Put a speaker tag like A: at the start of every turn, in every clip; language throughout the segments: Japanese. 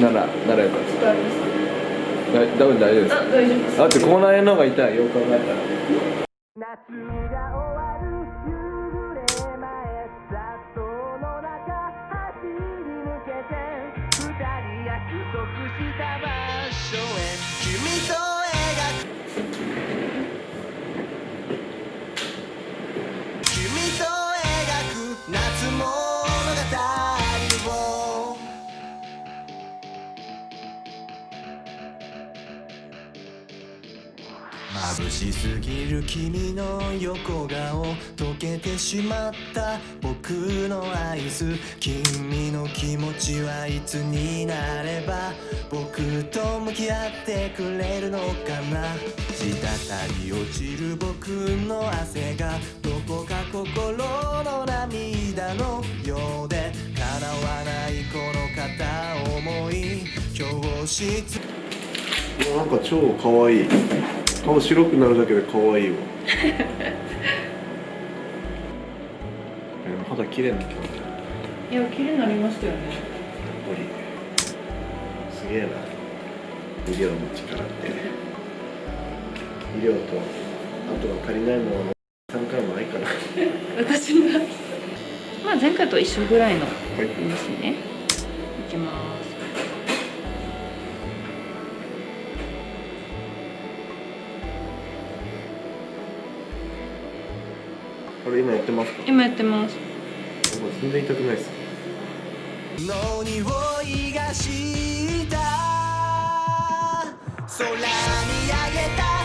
A: ならならよかっただ多分大丈夫です。
B: あ大丈夫です。
A: だって口内炎の方が痛い。よく考えたら
C: 眩しすぎる君の横顔溶けてしまった僕のアイス君の気持ちはいつになれば僕と向き合ってくれるのかな。滴り落ちる僕の汗がどこか心の涙のようで叶わないこの片思い。教室
D: なんか超可愛い。顔白くなるだけで可愛いわ。え肌綺麗な今日やっ
B: いや綺麗になりましたよね。
D: すげえな。医療の力って。医療とあとは足りないもの。は3回もないから。は
B: 私がまあ前回と一緒ぐらいの
D: い。
B: ですね。いきます
D: これ今やってますか？
B: 今やってます。
D: 全然痛くないです。
C: の匂いがした？空にあげた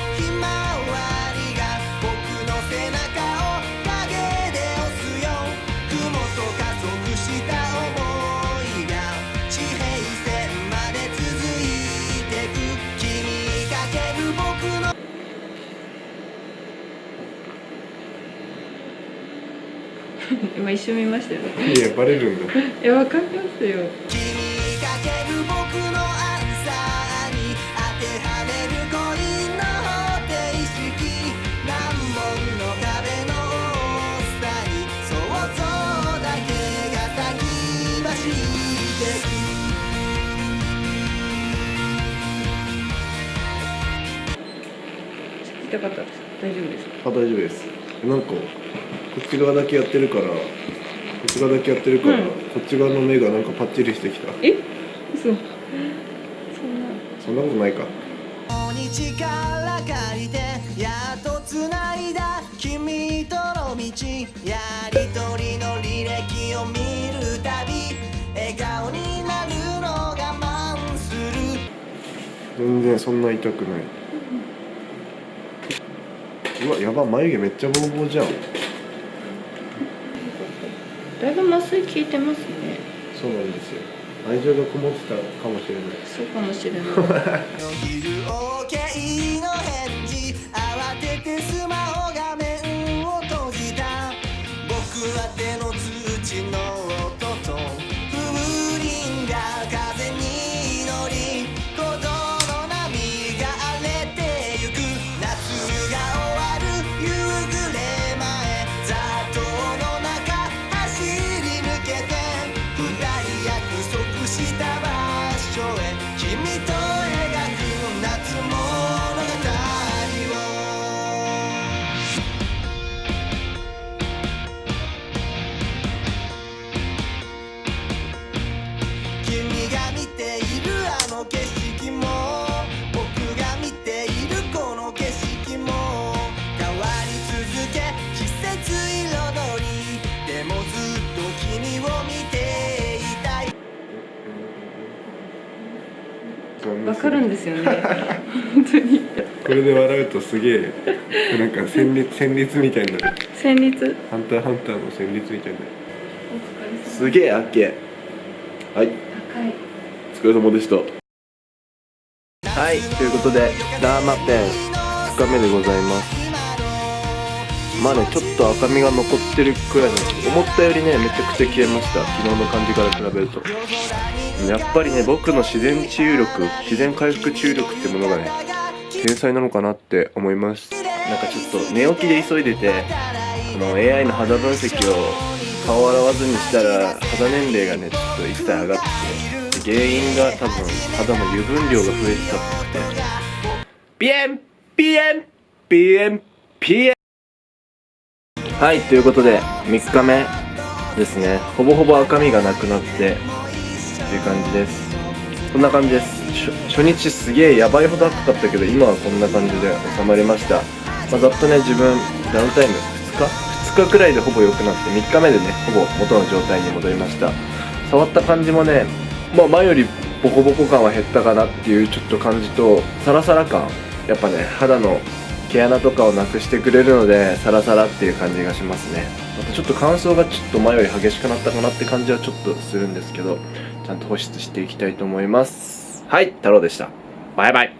B: 今一瞬見ましたよね。
D: いやバレるんだ
B: いやわかりますよ。痛かったです。大丈夫ですか？
D: あ大丈夫です。なんかこっち側だけやってるからこっち側だけやってるから、
B: うん。
D: こっち側の目がなんかパッチリしてきた。
B: え？嘘。そんな。
D: そんなことないか。
C: に力借りてやっと繋いだ君との道やりとりの履歴を見るたび笑顔になるの我慢する
D: 全然そんな痛くない。うわやば眉毛めっちゃボーボーじゃん
B: だいぶ麻酔効いてますね。
D: そうなんですよ。愛情がこもってたかもしれない。
B: そうかもしれない
C: わ
B: かるんですよね。本当に。
D: これで笑うとすげえなんか旋律旋律みたいにな。る
B: 旋律
D: ハンターハンターの旋律みたいにな。る
B: お疲れ様。
D: すげえあっけ。はい。お疲れ様でした。はいということでダーマペン2日目でございますまあねちょっと赤みが残ってるくらいなんですけど思ったよりねめちゃくちゃ消えました。昨日の感じから比べると。やっぱりね僕の自然治癒力自然回復治癒力ってものがね天才なのかなって思います。なんかちょっと寝起きで急いでてこの AI の肌分析を顔を洗わずにしたら肌年齢がねちょっと一切上がってて原因が多分肌の油分量が増えてたっぽくて。ピエンピエンピエンピエン。はいということで3日目ですね。ほぼほぼ赤みがなくなってっていう感じです。こんな感じです。初日すげえやばいほど赤かったけど今はこんな感じで収まりました、まあ、ざっとね自分ダウンタイム2日？2日くらいでほぼ良くなって3日目でねほぼ元の状態に戻りました。触った感じもねまあ前よりボコボコ感は減ったかなっていうちょっと感じとサラサラ感。やっぱね肌の毛穴とかをなくしてくれるのでサラサラっていう感じがしますね。またちょっと乾燥がちょっと前より激しくなったかなって感じはちょっとするんですけどちゃんと保湿していきたいと思います。はい太郎でした。バイバイ。